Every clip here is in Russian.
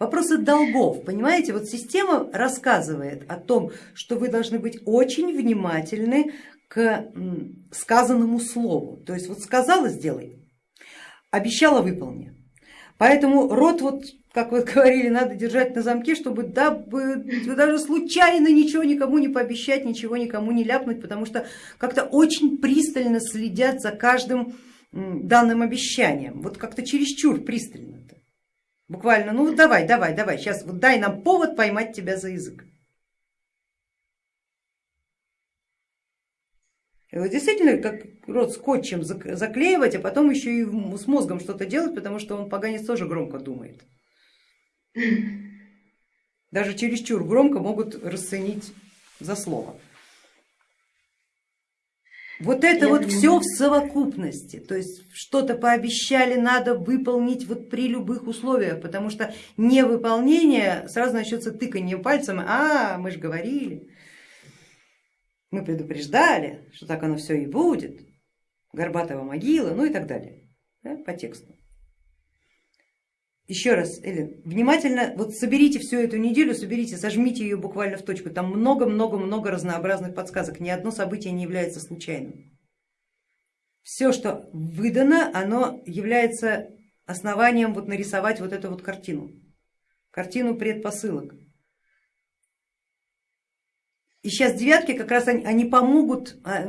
Вопросы долгов, понимаете, вот система рассказывает о том, что вы должны быть очень внимательны к сказанному слову. То есть вот сказала сделай, обещала выполни. Поэтому рот, вот, как вы говорили, надо держать на замке, чтобы дабы, даже случайно ничего никому не пообещать, ничего никому не ляпнуть, потому что как-то очень пристально следят за каждым данным обещанием, вот как-то чересчур пристально. -то. Буквально, ну давай, давай, давай, сейчас вот дай нам повод поймать тебя за язык. И вот действительно, как рот скотчем заклеивать, а потом еще и с мозгом что-то делать, потому что он поганец тоже громко думает. Даже чересчур громко могут расценить за слово. Вот это Я вот понимаю. все в совокупности, то есть что-то пообещали, надо выполнить вот при любых условиях, потому что невыполнение сразу начнется тыканье пальцем, а мы же говорили мы предупреждали, что так оно все и будет, Горбатова могила, ну и так далее, да, по тексту. Еще раз, Элен, внимательно вот соберите всю эту неделю, соберите, сожмите ее буквально в точку, там много-много-много разнообразных подсказок, ни одно событие не является случайным. Все, что выдано, оно является основанием вот нарисовать вот эту вот картину, картину предпосылок. И сейчас девятки как раз они, они помогут, а,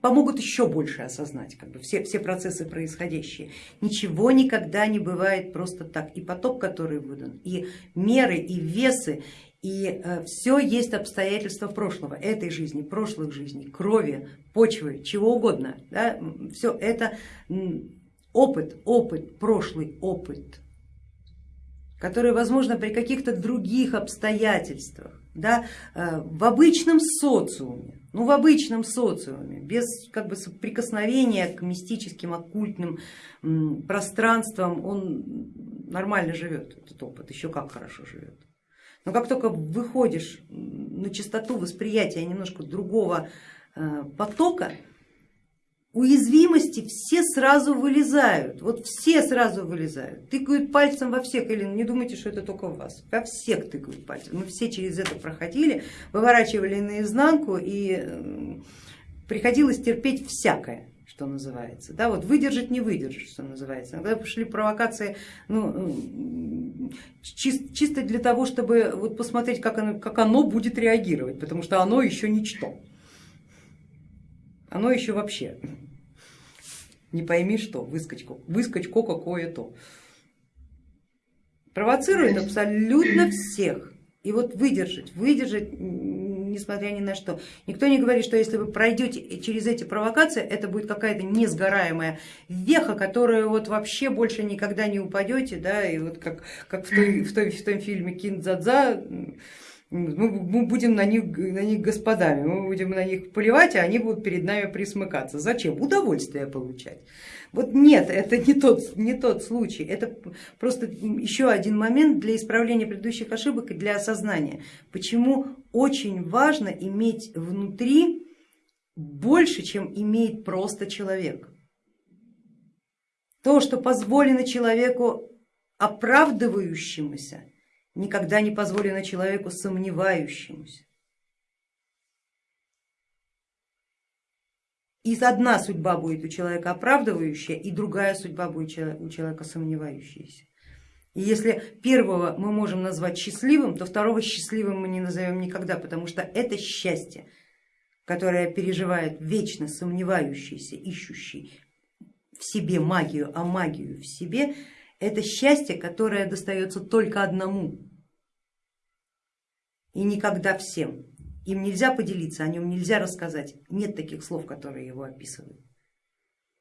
помогут еще больше осознать как бы, все, все процессы происходящие. Ничего никогда не бывает просто так. И поток, который выдан, и меры, и весы, и э, все есть обстоятельства прошлого, этой жизни, прошлых жизней, крови, почвы, чего угодно. Да? Все это опыт, опыт, прошлый опыт, который возможно при каких-то других обстоятельствах да, э, в обычном социуме, ну в обычном социуме, без как бы соприкосновения к мистическим, оккультным пространствам, он нормально живет, этот опыт, еще как хорошо живет. Но как только выходишь на частоту восприятия немножко другого э, потока, уязвимости все сразу вылезают, вот все сразу вылезают, тыкают пальцем во всех, или не думайте, что это только в вас, во всех тыкают пальцем, мы все через это проходили, выворачивали наизнанку и приходилось терпеть всякое что называется, да, вот выдержать не выдержать, что называется. Когда пошли провокации ну, чис, чисто для того, чтобы вот посмотреть, как оно, как оно будет реагировать, потому что оно еще ничто, оно еще вообще не пойми что, выскочку, выскочку какое-то. Провоцирует абсолютно всех. И вот выдержать, выдержать, несмотря ни на что. Никто не говорит, что если вы пройдете через эти провокации, это будет какая-то несгораемая веха, которую вот вообще больше никогда не упадете, да, и вот как, как в, той, в, той, в том фильме Киндзадза, мы будем на них, на них господами, мы будем на них поливать, а они будут перед нами присмыкаться. Зачем? Удовольствие получать. Вот нет, это не тот, не тот случай, это просто еще один момент для исправления предыдущих ошибок и для осознания, почему очень важно иметь внутри больше, чем имеет просто человек. То, что позволено человеку оправдывающемуся, никогда не позволено человеку сомневающемуся. И одна судьба будет у человека оправдывающая, и другая судьба будет у человека сомневающаяся. И если первого мы можем назвать счастливым, то второго счастливым мы не назовем никогда, потому что это счастье, которое переживает вечно сомневающийся, ищущий в себе магию, а магию в себе, это счастье, которое достается только одному и никогда всем. Им нельзя поделиться, о нем нельзя рассказать, нет таких слов, которые его описывают.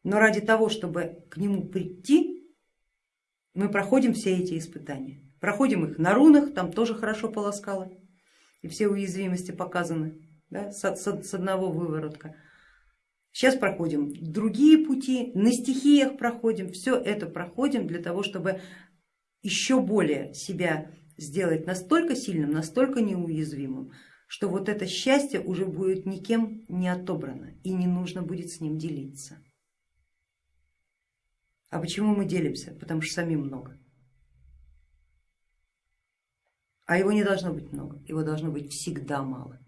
Но ради того, чтобы к нему прийти, мы проходим все эти испытания. Проходим их на рунах, там тоже хорошо полоскало, и все уязвимости показаны да, с, с, с одного выворотка. Сейчас проходим другие пути, на стихиях проходим, все это проходим для того, чтобы еще более себя сделать настолько сильным, настолько неуязвимым, что вот это счастье уже будет никем не отобрано и не нужно будет с ним делиться. А почему мы делимся? Потому что самим много. А его не должно быть много, его должно быть всегда мало.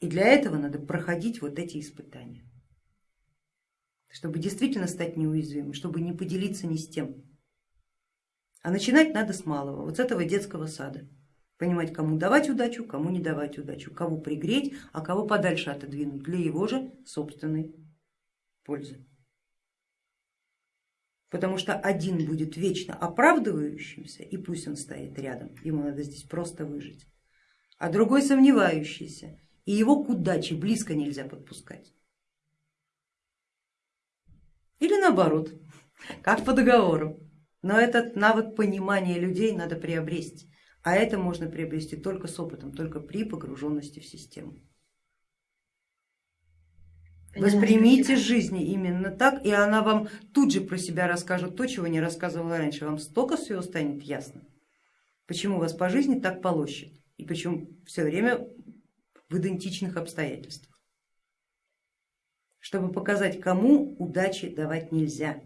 И для этого надо проходить вот эти испытания, чтобы действительно стать неуязвимым, чтобы не поделиться ни с тем. А начинать надо с малого, вот с этого детского сада. Понимать, кому давать удачу, кому не давать удачу, кого пригреть, а кого подальше отодвинуть для его же собственной пользы. Потому что один будет вечно оправдывающимся, и пусть он стоит рядом, ему надо здесь просто выжить, а другой сомневающийся, и его к удаче близко нельзя подпускать. Или наоборот, как по договору. Но этот навык понимания людей надо приобрести, а это можно приобрести только с опытом, только при погруженности в систему. Воспримите жизнь именно так, и она вам тут же про себя расскажет то, чего не рассказывала раньше. Вам столько всего станет ясно, почему вас по жизни так полощет и почему все время в идентичных обстоятельствах. Чтобы показать, кому удачи давать нельзя,